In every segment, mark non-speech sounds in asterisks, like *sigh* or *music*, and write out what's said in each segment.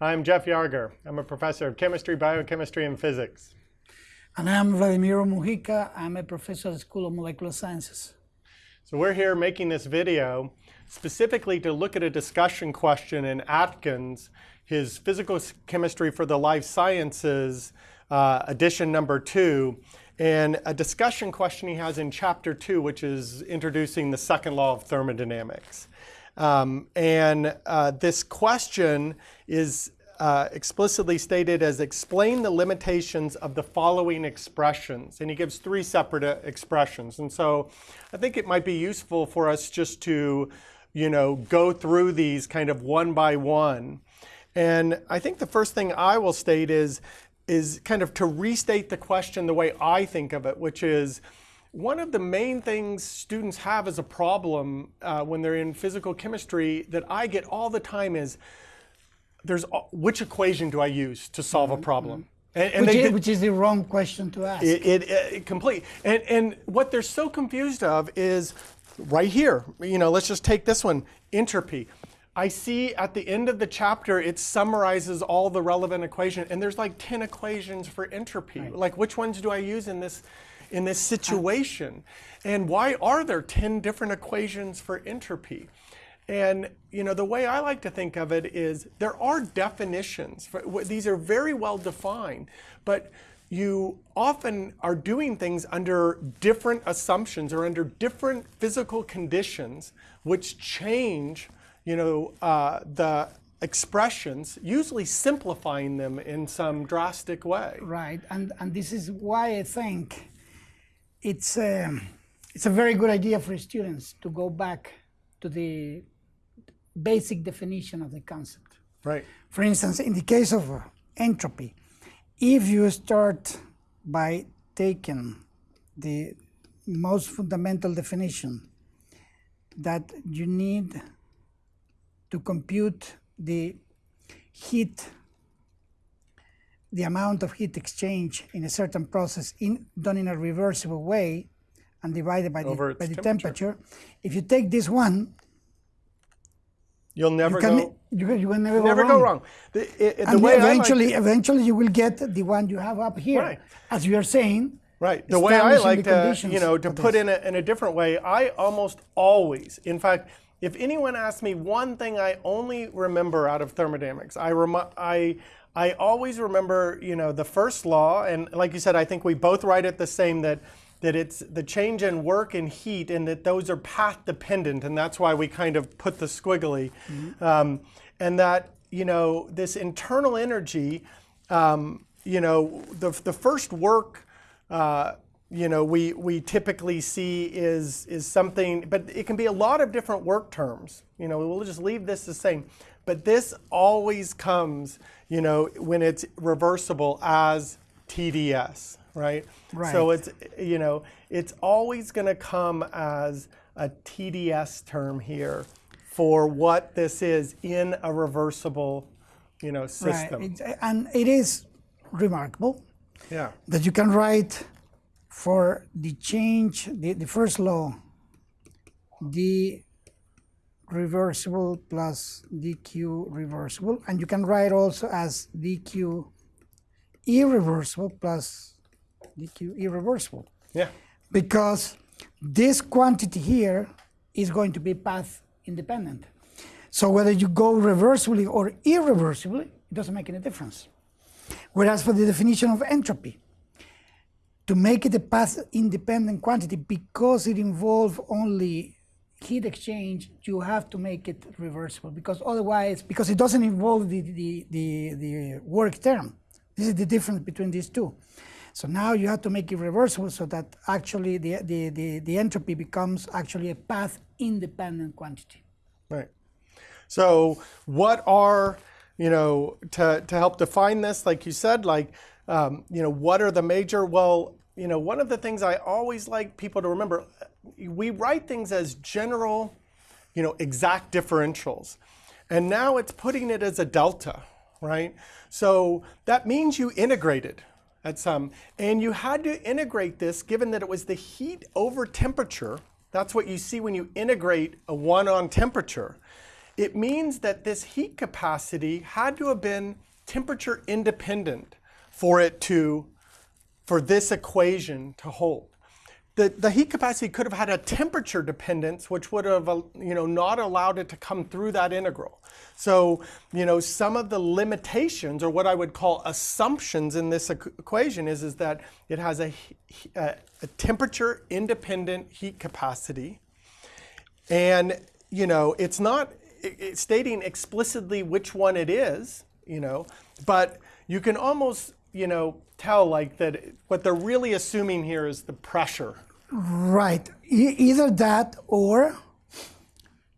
I'm Jeff Yarger. I'm a professor of chemistry, biochemistry, and physics. And I'm Vladimiro Mujica. I'm a professor at the School of Molecular Sciences. So we're here making this video specifically to look at a discussion question in Atkins, his physical chemistry for the life sciences, uh, edition number two, and a discussion question he has in chapter two, which is introducing the second law of thermodynamics. Um, and uh, this question is uh, explicitly stated as explain the limitations of the following expressions. And he gives three separate uh, expressions. And so I think it might be useful for us just to, you know, go through these kind of one by one. And I think the first thing I will state is, is kind of to restate the question the way I think of it, which is, one of the main things students have as a problem uh, when they're in physical chemistry that I get all the time is there's which equation do I use to solve a mm-hmm, problem? Mm-hmm. And, and which, is, which, is, the wrong question to ask. It, it, it, complete. And, and what they're so confused of is right here. You know, let's just take this one, entropy. I see at the end of the chapter, it summarizes all the relevant equations, and there's like 10 equations for entropy. Right. Like, which ones do I use in this in this situation? And why are there 10 different equations for entropy? And you know, the way I like to think of it is there are definitions. For, these are very well defined, but you often are doing things under different assumptions or under different physical conditions, which change, you know, uh, the expressions, usually simplifying them in some drastic way. Right, and and this is why I think it's a, um, it's a very good idea for students to go back to the basic definition of the concept. Right. For instance, in the case of entropy, if you start by taking the most fundamental definition that you need to compute the heat the amount of heat exchange in a certain process in, done in a reversible way and divided by, the, by the temperature. temperature. If you take this one, you'll never you can, go. You, you will never, never go wrong. Go wrong. The, it, the eventually, like eventually, you will get the one you have up here, right. as you are saying. Right. The way I like uh, to, you know, to put in a, in a different way, I almost always, in fact, if anyone asks me one thing I only remember out of thermodynamics, I, rem I I always remember, you know, the first law, and like you said, I think we both write it the same that that it's the change in work and heat, and that those are path dependent, and that's why we kind of put the squiggly, mm -hmm. um, and that you know this internal energy, um, you know, the the first work. Uh, you know, we, we typically see is, is something, but it can be a lot of different work terms. You know, we'll just leave this the same. But this always comes, you know, when it's reversible as TDS, right? Right. So it's, you know, it's always going to come as a TDS term here for what this is in a reversible, you know, system. Right. and it is remarkable yeah. that you can write for the change, the, the first law, the reversible plus dq reversible. And you can write also as dq irreversible plus dq irreversible. Yeah. Because this quantity here is going to be path independent. So whether you go reversibly or irreversibly, it doesn't make any difference. Whereas for the definition of entropy, to make it a path independent quantity because it involves only heat exchange, you have to make it reversible because otherwise, because it doesn't involve the, the, the, the work term. This is the difference between these two. So now you have to make it reversible so that actually the, the, the, the entropy becomes actually a path independent quantity. Right. So what are, you know, to, to help define this, like you said, like, um, you know, what are the major, well, you know, one of the things I always like people to remember, we write things as general, you know, exact differentials. And now it's putting it as a delta, right? So that means you integrated at some, and you had to integrate this given that it was the heat over temperature. That's what you see when you integrate a one on temperature. it means that this heat capacity had to have been temperature independent for it to, for this equation to hold. The, the heat capacity could have had a temperature dependence, which would have, uh, you know, not allowed it to come through that integral. So, you know, some of the limitations, or what I would call assumptions in this equ- equation, is, is that it has a, a, a temperature independent heat capacity, and you know it's not stating explicitly which one it is you know but you can almost you know tell like that what they're really assuming here is the pressure Right. E- either that or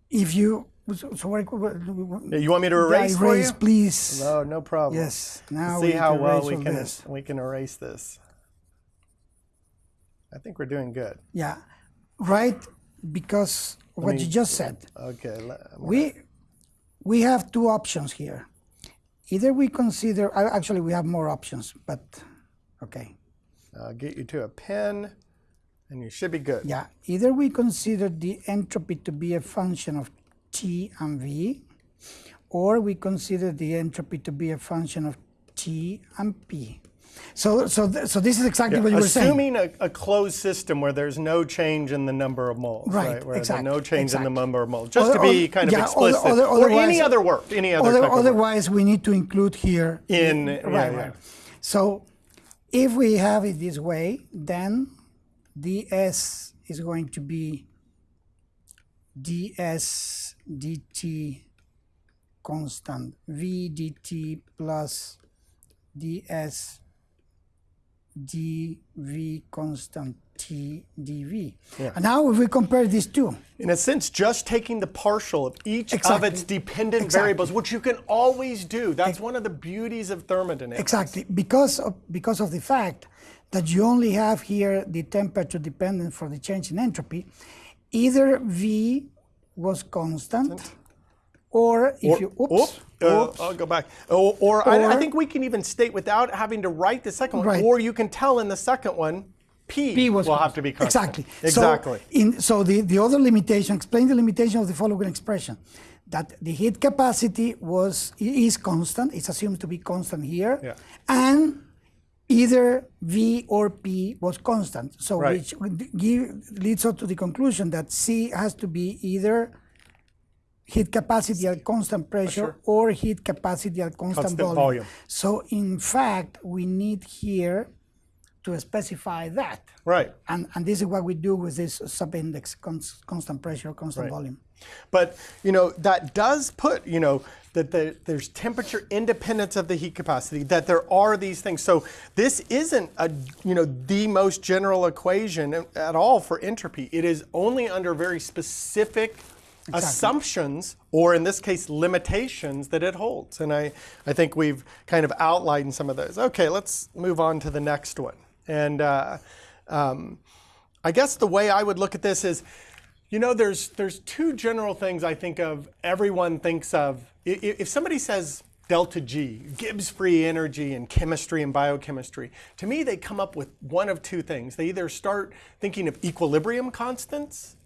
if you. So, so what, Yeah, you want me to erase, for erase please. no no problem Yes. Now see we how can well erase we can this. we can erase this i think we're doing good Yeah. Right. Because what me- you just said. okay let- We we have two options here. Either we consider actually we have more options, but okay. i'll get you to a pen and you should be good Yeah. Either we consider the entropy to be a function of T and V, or we consider the entropy to be a function of T and P. So so th- so this is exactly what you were saying. Assuming a, closed system where there's no change in the number of moles, Right, right? Where exact- there's no change in the number of moles, just to be other- kind of yeah, other- explicit, other- or any other work, any other Other- of otherwise, we need to include here. In- right, yeah, yeah. right. So, if we have it this way, then ds is going to be ds dt constant v dt plus ds dv constant t dv. And now, if we compare these two, In a sense, just taking the partial of each of its dependent Exactly. variables, which you can always do. That's one of the beauties of thermodynamics. Exactly, because of, because of the fact that you only have here the temperature dependent for the change in entropy, either V was constant, or if you oops, uh, oops, I'll go back. Or, or, I, I think we can even state without having to write the second one, Right. or you can tell in the second one, P, P was will constant. have to be constant. Exactly. Exactly. So, in, so the, the other limitation, explain the limitation of the following expression, that the heat capacity was is constant, it's assumed to be constant here, Yeah. and either V or P was constant. So Right. which give, leads us to the conclusion that C has to be either heat capacity at constant pressure or heat capacity at constant, Constant volume. volume. So in fact, we need here to specify that. Right. And, and this is what we do with this subindex, cons- constant pressure, constant Right. volume. But you know that does put you know that the, there's temperature independence of the heat capacity. That there are these things. So this isn't a you know the most general equation at all for entropy. It is only under very specific assumptions, or in this case limitations, that it holds. And I I think we've kind of outlined some of those. Okay, let's move on to the next one. And uh, um, I guess the way I would look at this is, you know, there's there's two general things I think of. Everyone thinks of if somebody says delta G, Gibbs free energy in chemistry and biochemistry. To me, they come up with one of two things. They either start thinking of equilibrium constants,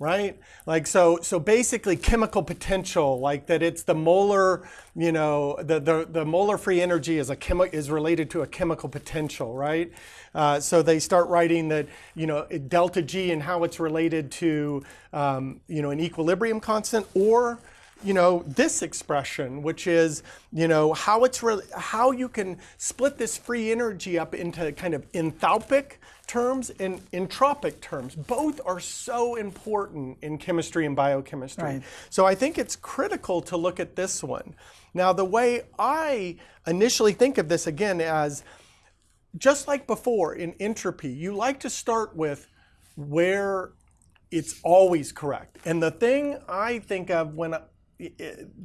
right? Like so, so basically chemical potential, like that it's the molar, you know, the the, the molar free energy is a chemi- is related to a chemical potential, right? Uh, so they start writing that, you know, delta G and how it's related to, um, you know, an equilibrium constant, or you know this expression which is you know how it's re- how you can split this free energy up into kind of enthalpic terms and entropic terms both are so important in chemistry and biochemistry Right. so i think it's critical to look at this one now the way i initially think of this again as just like before in entropy you like to start with where it's always correct. And the thing I think of when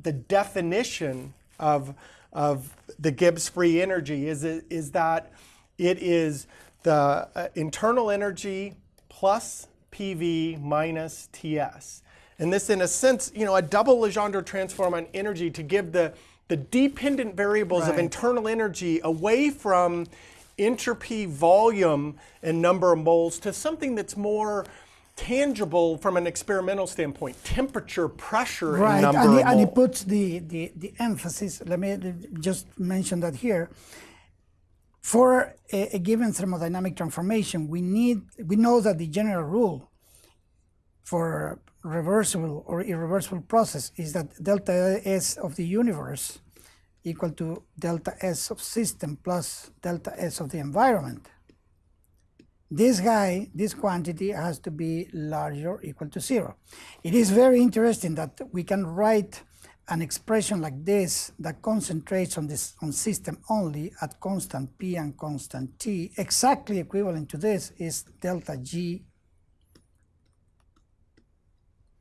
the definition of of the Gibbs free energy is is that it is the uh, internal energy plus PV minus TS. And this, in a sense, you know, a double Legendre transform on energy to give the the dependent variables of internal energy away from entropy, volume, and number of moles to something that's more tangible from an experimental standpoint. Temperature, pressure, right, and number and, he, and he puts the, the, the emphasis. Let me just mention that here. For a, a given thermodynamic transformation, we need we know that the general rule for reversible or irreversible process is that delta S of the universe equal to delta S of system plus delta S of the environment. This guy, this quantity has to be larger or equal to zero. It is very interesting that we can write an expression like this that concentrates on this on system only at constant P and constant T. Exactly equivalent to this is delta G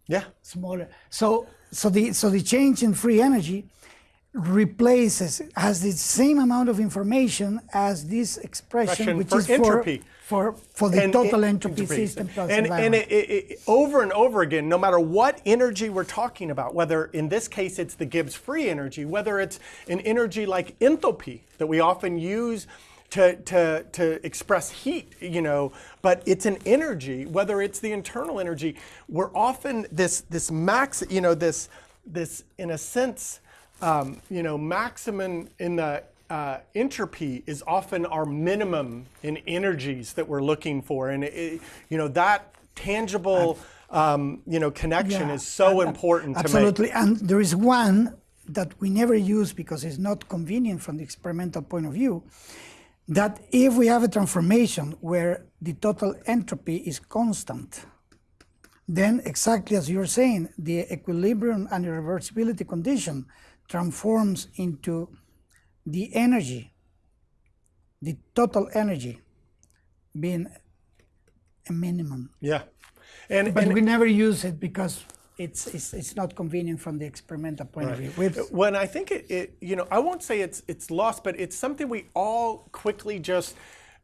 yeah, smaller. So so the so the change in free energy replaces has the same amount of information as this expression, which for is entropy. for for for the And total it- entropy system plus and, and it, it, it- over and over again, no matter what energy we're talking about, whether in this case it's the Gibbs free energy, whether it's an energy like enthalpy that we often use to, to, to express heat, you know, but it's an energy, whether it's the internal energy, we're often this, this max, you know, this, this in a sense, um, you know, maximum in the uh, entropy is often our minimum in energies that we're looking for, and it, you know that tangible, um, you know, connection Yeah, is so ab- important to make. Absolutely, and there is one that we never use because it's not convenient from the experimental point of view. That if we have a transformation where the total entropy is constant, then exactly as you're saying, the equilibrium and irreversibility condition transforms into the energy, the total energy being a minimum. Yeah, and, But and we never use it because it's, it's, it's not convenient from the experimental point of view. We've- when I think it, it, you know, I won't say it's it's lost, but it's something we all quickly just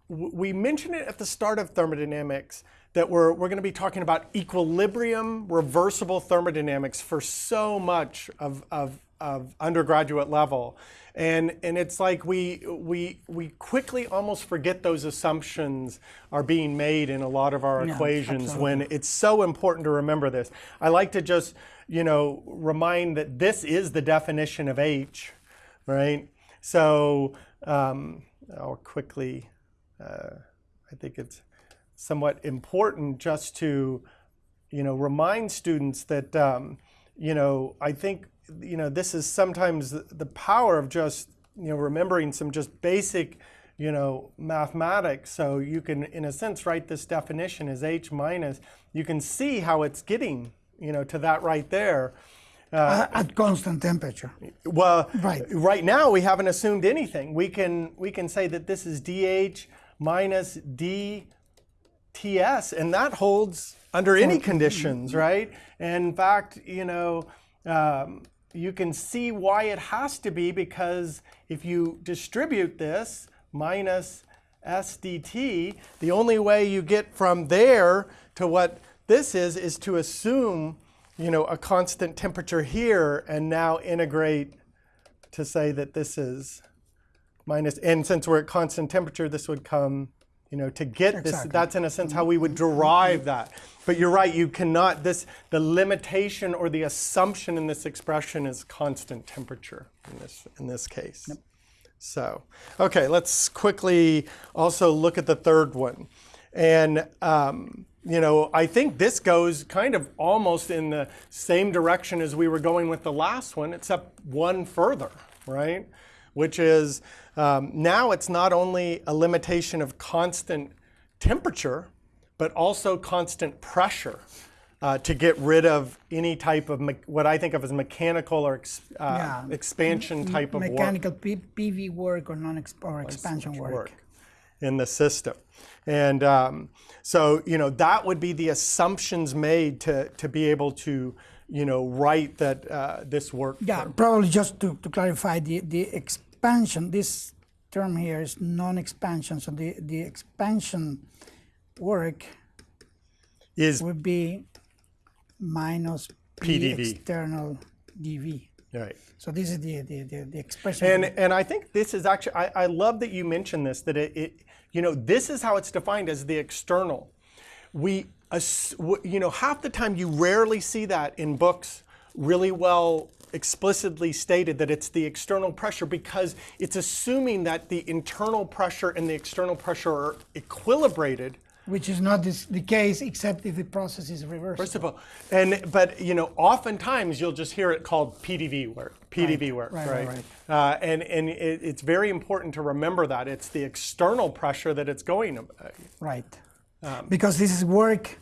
we mentioned it at the start of thermodynamics that we're we're going to be talking about equilibrium, reversible thermodynamics for so much of of, of undergraduate level, and and it's like we we we quickly almost forget those assumptions are being made in a lot of our Yeah, equations absolutely. when it's so important to remember this. I like to just, you know, remind that this is the definition of H, right? So um, I'll quickly, uh, I think it's somewhat important just to, you know, remind students that, um, you know, I think, you know, this is sometimes the- power of just, you know, remembering some just basic, you know, mathematics. So you can, in a sense, write this definition as H minus. You can see how it's getting, you know, to that right there. uh, at constant temperature. Well, Right. right now we haven't assumed anything. We can we can say that this is dH minus dTs, and that holds under any conditions, right? And in fact, you know, um, you can see why it has to be because if you distribute this minus SDT, the only way you get from there to what this is is to assume, you know, a constant temperature here and now integrate to say that this is minus, and since we're at constant temperature, this would come, you know, to get this, that's in a sense how we would derive that. But you're right, you cannot, this, the limitation or the assumption in this expression is constant temperature in this, in this case. So, okay, let's quickly also look at the third one. And, um, you know, I think this goes kind of almost in the same direction as we were going with the last one, except one further, right? Which is um, now it's not only a limitation of constant temperature, but also constant pressure. Uh, to get rid of any type of what I think of as mechanical or ex- uh, Yeah. expansion type of work Mechanical PV work or non or expansion work. work in the system. And um, so, you know, that would be the assumptions made to, to be able to, you know, write that uh, this work. Yeah, probably just to, to clarify the, the expansion, this term here is non-expansion. So the, the expansion work Is would be minus P PdV. external dV. right. So this is the, the, the, the expression. And, and I think this is actually, I, I love that you mentioned this, that it, it, you know, this is how it's defined as the external. We, w- you know, half the time you rarely see that in books really well explicitly stated that it's the external pressure because it's assuming that the internal pressure and the external pressure are equilibrated Which is not this, the case except if the process is reversed. First of all, and but you know, oftentimes you'll just hear it called PDV work. PDV work, right, right? right, Uh, and and it, it's very important to remember that it's the external pressure that it's going. uh, Right. Um, because this is work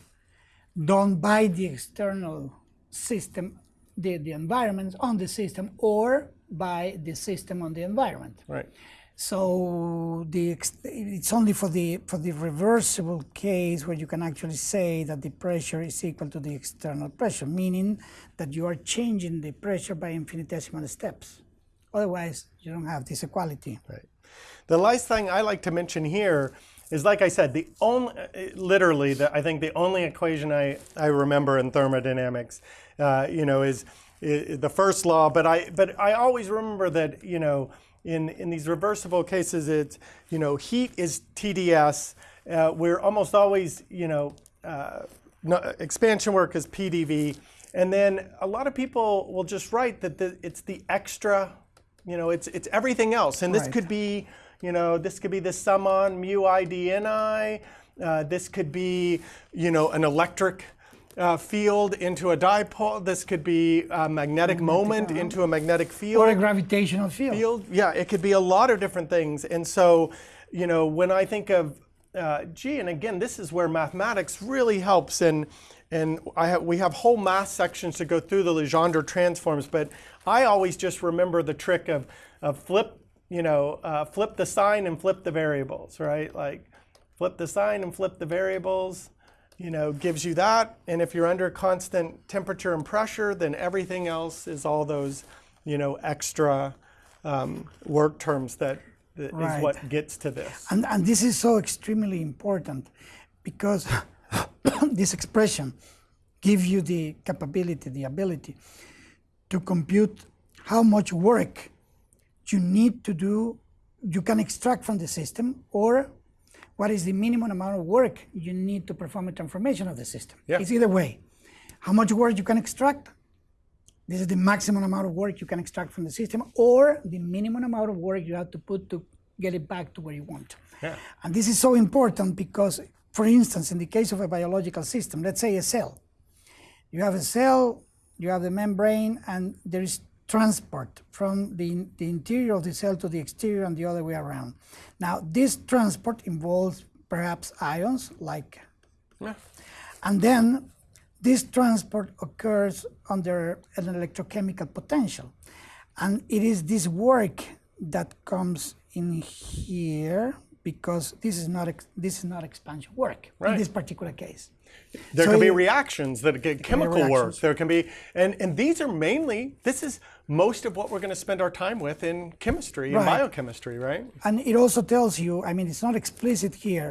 done by the external system, the, the environment on the system, or by the system on the environment. Right. So the ex- it's only for the for the reversible case where you can actually say that the pressure is equal to the external pressure, meaning that you are changing the pressure by infinitesimal steps. Otherwise, you don't have this equality. Right. The last thing I like to mention here is, like I said, the only, literally, the, I think the only equation I, I remember in thermodynamics, uh, you know, is, i the first law. But I, but I always remember that, you know, in, in these reversible cases, it's, you know, heat is TDS. Uh, we're almost always, you know, uh, no, expansion work is PDV. And then a lot of people will just write that the, it's the extra you know, it's it's everything else, and this Right. could be, you know, this could be the sum on mu i d n i. Uh, this could be, you know, an electric uh, field into a dipole. This could be a magnetic moment into a magnetic field Or a gravitational field. field. Yeah, it could be a lot of different things. And so, you know, when I think of uh, gee, and again, this is where mathematics really helps. And and I have, we have whole math sections to go through the Legendre transforms, but I always just remember the trick of, of flip, you know, uh, flip the sign and flip the variables, right? Like flip the sign and flip the variables you know, gives you that. And if you're under constant temperature and pressure, then everything else is all those, you know, extra um, work terms that, that Right. is what gets to this. And, and this is so extremely important because *coughs* this expression gives you the capability, the ability to compute how much work you need to do, you can extract from the system, or what is the minimum amount of work you need to perform a transformation of the system. Yeah. It's either way. How much work you can extract, this is the maximum amount of work you can extract from the system, or the minimum amount of work you have to put to get it back to where you want. Yeah. And this is so important because, for instance, in the case of a biological system, let's say a cell, you have a cell, you have the membrane, and there is transport from the, the interior of the cell to the exterior and the other way around. Now, this transport involves perhaps ions, like, Yeah. and then this transport occurs under an electrochemical potential. And it is this work that comes in here because this is not ex- this is not expansion work in this particular case. There So can be reactions that get chemical work. There can be, and, and these are mainly, this is most of what we're going to spend our time with in chemistry Right. biochemistry, right? And it also tells you, I mean, it's not explicit here,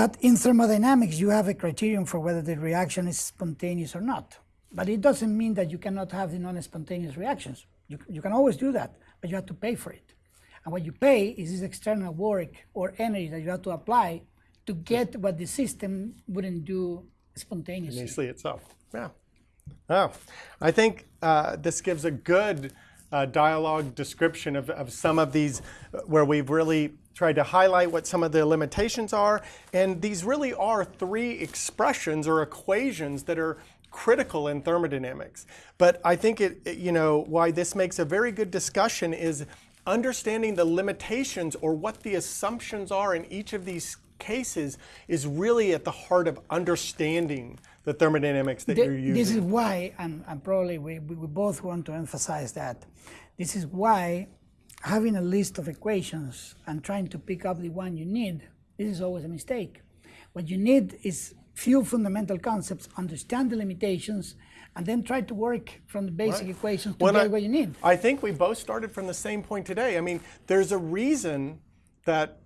that in thermodynamics you have a criterion for whether the reaction is spontaneous or not. But it doesn't mean that you cannot have the non-spontaneous reactions. You, you can always do that, but you have to pay for it. And what you pay is this external work or energy that you have to apply to get what the system wouldn't do spontaneously. Initially itself. Yeah. Oh, I think uh, this gives a good uh, dialogue description of, of some of these uh, where we've really tried to highlight what some of the limitations are. And these really are three expressions or equations that are critical in thermodynamics. But I think it, it- you know, why this makes a very good discussion is understanding the limitations or what the assumptions are in each of these cases is really at the heart of understanding the thermodynamics that Th- you're using. This is why, and, and probably we, we we both want to emphasize that. This is why having a list of equations and trying to pick up the one you need, this is always a mistake. What you need is few fundamental concepts, understand the limitations, and then try to work from the basic equations to When get I- what you need. I think we both started from the same point today. I mean, there's a reason that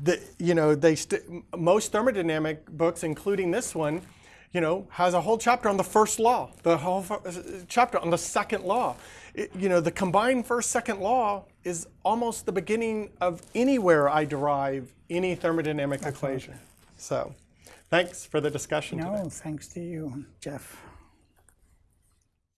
the you know they st- most thermodynamic books, including this one, you know, has a whole chapter on the first law, the whole f- uh, chapter on the second law. It- you know, the combined first second law is almost the beginning of anywhere I derive any thermodynamic equation. So. Thanks for the discussion today. No, thanks to you, Jeff.